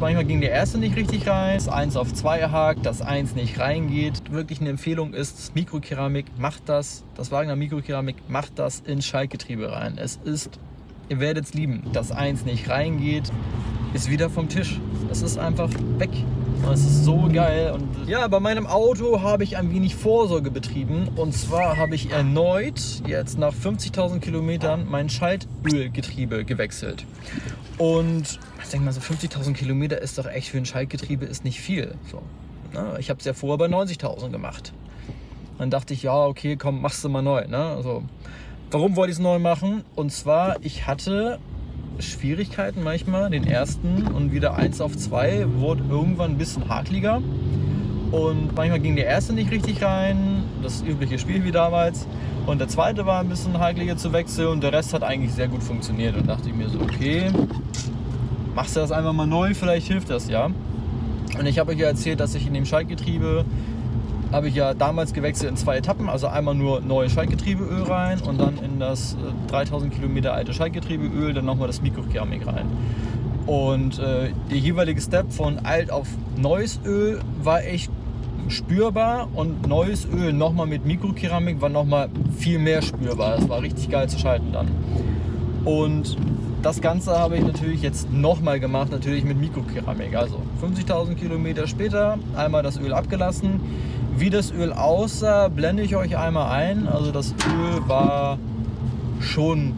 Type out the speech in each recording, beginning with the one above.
Manchmal ging der erste nicht richtig rein, das 1 auf 2 hakt, das 1 nicht reingeht. Wirklich eine Empfehlung ist, Mikrokeramik, macht das, das Wagner Mikrokeramik, macht das ins Schaltgetriebe rein. Es ist, ihr werdet es lieben, das 1 nicht reingeht, ist wieder vom Tisch. Es ist einfach weg. Es ist so geil. Und ja, bei meinem Auto habe ich ein wenig Vorsorge betrieben. Und zwar habe ich erneut jetzt nach 50.000 Kilometern mein Schaltölgetriebe gewechselt. Und ich denke mal, so 50.000 Kilometer ist doch echt für ein Schaltgetriebe ist nicht viel. So, ne? Ich habe es ja vorher bei 90.000 gemacht. Dann dachte ich, ja, okay, komm, machst du mal neu. Ne? Also, warum wollte ich es neu machen? Und zwar, ich hatte Schwierigkeiten manchmal, den ersten und wieder 1 auf 2 wurde irgendwann ein bisschen hakliger. Und manchmal ging der erste nicht richtig rein, das übliche Spiel wie damals. Und der zweite war ein bisschen hakliger zu wechseln und der Rest hat eigentlich sehr gut funktioniert. Und dachte ich mir so, okay, machst du das einfach mal neu, vielleicht hilft das ja. Und ich habe euch ja erzählt, dass ich in dem Schaltgetriebe habe ich ja damals gewechselt in zwei Etappen, also einmal nur neues Schaltgetriebeöl rein und dann in das 3000 äh, Kilometer alte Schaltgetriebeöl dann nochmal das Mikrokeramik rein. Und äh, der jeweilige Step von alt auf neues Öl war echt spürbar und neues Öl nochmal mit Mikrokeramik war nochmal viel mehr spürbar. Das war richtig geil zu schalten dann. Und das Ganze habe ich natürlich jetzt nochmal gemacht, natürlich mit Mikrokeramik. Also 50.000 Kilometer später einmal das Öl abgelassen. Wie das Öl aussah, blende ich euch einmal ein. Also das Öl war schon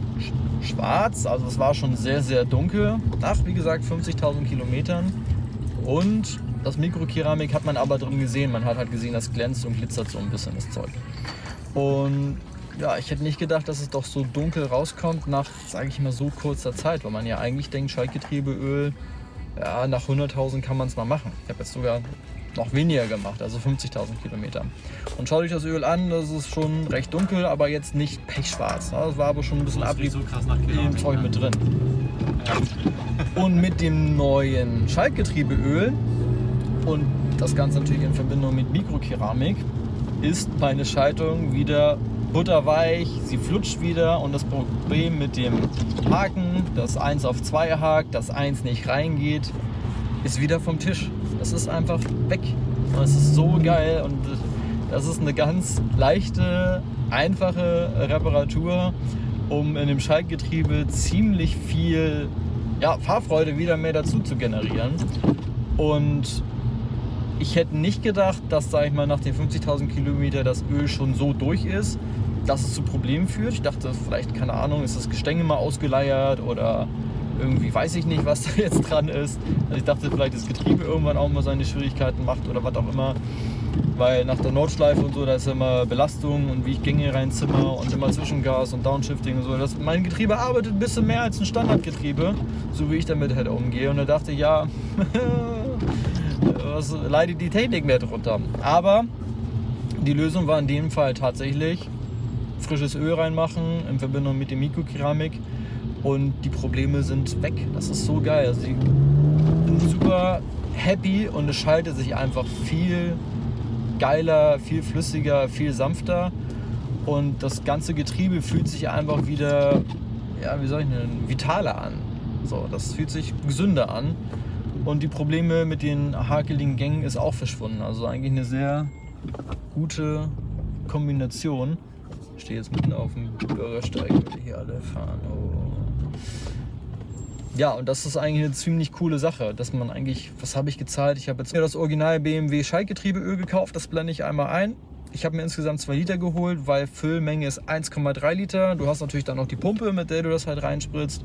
schwarz, also es war schon sehr, sehr dunkel. Nach, wie gesagt, 50.000 Kilometern. Und das Mikrokeramik hat man aber drin gesehen. Man hat halt gesehen, das glänzt und glitzert so ein bisschen das Zeug. Und ja, ich hätte nicht gedacht, dass es doch so dunkel rauskommt nach, sage ich mal, so kurzer Zeit, weil man ja eigentlich denkt, Schaltgetriebeöl, ja, nach 100.000 kann man es mal machen. Ich habe jetzt sogar noch weniger gemacht, also 50.000 Kilometer. Und schaut euch das Öl an, das ist schon recht dunkel, aber jetzt nicht pechschwarz. Das war aber schon ein bisschen Abrieb so im Zeug mit drin. Ja. Und mit dem neuen Schaltgetriebeöl und das Ganze natürlich in Verbindung mit Mikrokeramik ist meine Schaltung wieder butterweich, sie flutscht wieder und das Problem mit dem Haken, das 1 auf 2 hakt, das 1 nicht reingeht, ist wieder vom Tisch. Das ist einfach weg. Es ist so geil und das ist eine ganz leichte, einfache Reparatur, um in dem Schaltgetriebe ziemlich viel ja, Fahrfreude wieder mehr dazu zu generieren. Und ich hätte nicht gedacht, dass, sag ich mal, nach den 50.000 Kilometern das Öl schon so durch ist, dass es zu Problemen führt. Ich dachte, vielleicht, keine Ahnung, ist das Gestänge mal ausgeleiert oder irgendwie weiß ich nicht, was da jetzt dran ist. Also ich dachte, vielleicht das Getriebe irgendwann auch mal seine Schwierigkeiten macht oder was auch immer. Weil nach der Nordschleife und so, da ist immer Belastung und wie ich Gänge reinzimmer und immer Zwischengas und Downshifting und so. Das, mein Getriebe arbeitet ein bisschen mehr als ein Standardgetriebe, so wie ich damit halt umgehe. Und da dachte ich, ja, was leidet die Technik mehr drunter. Aber die Lösung war in dem Fall tatsächlich frisches Öl reinmachen in Verbindung mit dem Mikrokeramik und die Probleme sind weg. Das ist so geil. Also ich bin super happy und es schaltet sich einfach viel geiler, viel flüssiger, viel sanfter und das ganze Getriebe fühlt sich einfach wieder, ja, wie soll ich nennen, vitaler an. So, das fühlt sich gesünder an und die Probleme mit den hakeligen Gängen ist auch verschwunden. Also eigentlich eine sehr gute Kombination. Ich stehe jetzt mitten auf dem Bürgersteig, würde hier alle fahren. Oh. Ja, und das ist eigentlich eine ziemlich coole Sache, dass man eigentlich, was habe ich gezahlt? Ich habe jetzt mir das Original BMW Schaltgetriebeöl gekauft, das blende ich einmal ein. Ich habe mir insgesamt 2 Liter geholt, weil Füllmenge ist 1,3 Liter. Du hast natürlich dann noch die Pumpe, mit der du das halt reinspritzt.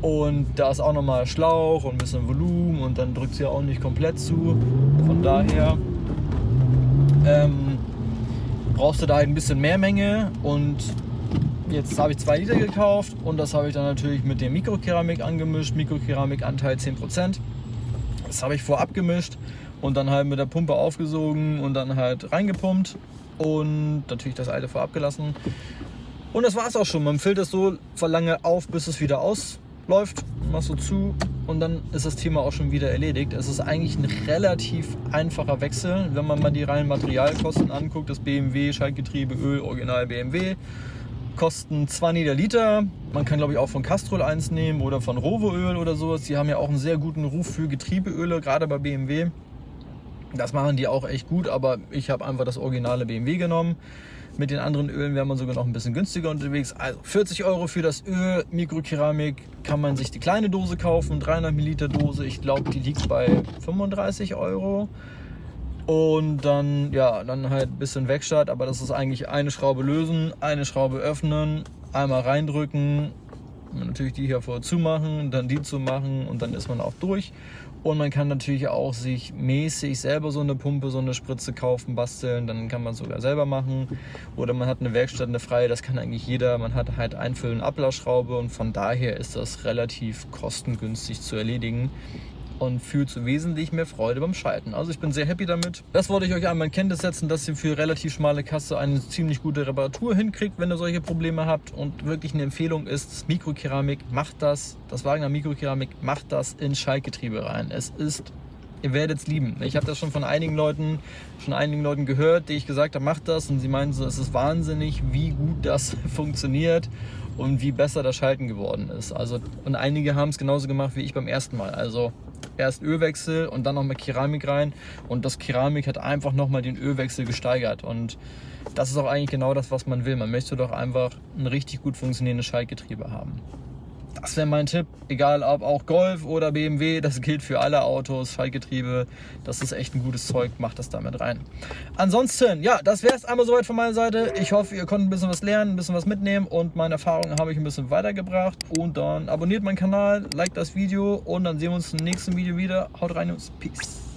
Und da ist auch nochmal Schlauch und ein bisschen Volumen und dann drückt sie auch nicht komplett zu. Von daher ähm, brauchst du da halt ein bisschen mehr Menge und Jetzt habe ich 2 Liter gekauft und das habe ich dann natürlich mit dem Mikrokeramik angemischt. Mikrokeramikanteil 10%. Das habe ich vorab gemischt und dann halt mit der Pumpe aufgesogen und dann halt reingepumpt und natürlich das alte vorab gelassen. Und das war es auch schon. Man füllt es so lange auf, bis es wieder ausläuft. Machst du zu und dann ist das Thema auch schon wieder erledigt. Es ist eigentlich ein relativ einfacher Wechsel, wenn man mal die reinen Materialkosten anguckt. Das BMW, Schaltgetriebe, Öl, Original BMW kosten 20 der Liter. Man kann glaube ich auch von Castrol eins nehmen oder von Rovoöl oder sowas. Die haben ja auch einen sehr guten Ruf für Getriebeöle, gerade bei BMW. Das machen die auch echt gut, aber ich habe einfach das originale BMW genommen. Mit den anderen Ölen wäre man sogar noch ein bisschen günstiger unterwegs. Also 40 Euro für das Öl, Mikrokeramik, kann man sich die kleine Dose kaufen, 300 Milliliter Dose. Ich glaube, die liegt bei 35 Euro. Und dann, ja, dann halt ein bisschen Wegstart, aber das ist eigentlich eine Schraube lösen, eine Schraube öffnen, einmal reindrücken, natürlich die hier vorher zumachen, dann die zu machen und dann ist man auch durch. Und man kann natürlich auch sich mäßig selber so eine Pumpe, so eine Spritze kaufen, basteln. Dann kann man es sogar selber machen. Oder man hat eine Werkstatt, eine freie, das kann eigentlich jeder. Man hat halt Einfüllen, Ablassschraube und von daher ist das relativ kostengünstig zu erledigen und fühlt so wesentlich mehr Freude beim Schalten. Also ich bin sehr happy damit. Das wollte ich euch einmal in Kenntnis setzen, dass ihr für relativ schmale Kasse eine ziemlich gute Reparatur hinkriegt, wenn ihr solche Probleme habt. Und wirklich eine Empfehlung ist, Mikrokeramik, macht das, das Wagner Mikrokeramik, macht das in Schaltgetriebe rein. Es ist ihr werdet es lieben. Ich habe das schon von einigen Leuten, schon einigen Leuten gehört, die ich gesagt habe, macht das und sie meinen so, es ist wahnsinnig, wie gut das funktioniert und wie besser das Schalten geworden ist. Also und einige haben es genauso gemacht wie ich beim ersten Mal. Also erst Ölwechsel und dann nochmal Keramik rein. Und das Keramik hat einfach nochmal den Ölwechsel gesteigert. Und das ist auch eigentlich genau das, was man will. Man möchte doch einfach ein richtig gut funktionierendes Schaltgetriebe haben. Das wäre mein Tipp, egal ob auch Golf oder BMW, das gilt für alle Autos, Schaltgetriebe, das ist echt ein gutes Zeug, macht das damit rein. Ansonsten, ja, das wäre es einmal soweit von meiner Seite. Ich hoffe, ihr konntet ein bisschen was lernen, ein bisschen was mitnehmen und meine Erfahrungen habe ich ein bisschen weitergebracht. Und dann abonniert meinen Kanal, liked das Video und dann sehen wir uns im nächsten Video wieder. Haut rein und Peace.